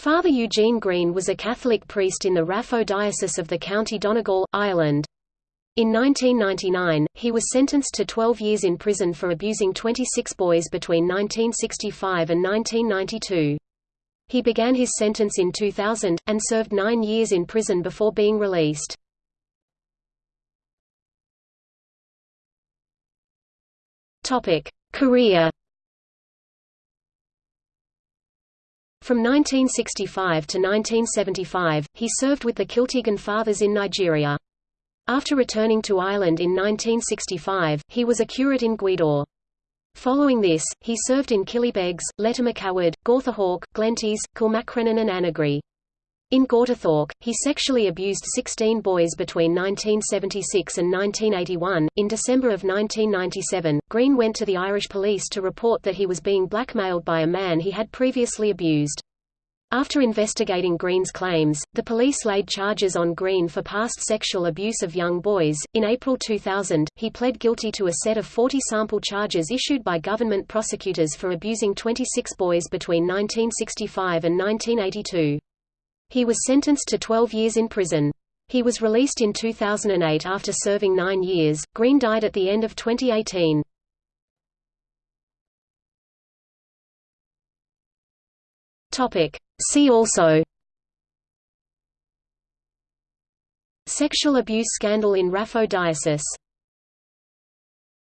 Father Eugene Green was a Catholic priest in the Raphoe Diocese of the County Donegal, Ireland. In 1999, he was sentenced to 12 years in prison for abusing 26 boys between 1965 and 1992. He began his sentence in 2000, and served nine years in prison before being released. Career From 1965 to 1975, he served with the Kiltegan Fathers in Nigeria. After returning to Ireland in 1965, he was a curate in Gweedore. Following this, he served in Killybegs, Lettermacaward, Gortahork, Glenties, Kilmacrenan and Annagry. In Gortahork, he sexually abused 16 boys between 1976 and 1981. In December of 1997, Green went to the Irish police to report that he was being blackmailed by a man he had previously abused. After investigating Green's claims, the police laid charges on Green for past sexual abuse of young boys. In April 2000, he pled guilty to a set of 40 sample charges issued by government prosecutors for abusing 26 boys between 1965 and 1982. He was sentenced to 12 years in prison. He was released in 2008 after serving nine years. Green died at the end of 2018. Topic. See also Sexual abuse scandal in Raphoe Diocese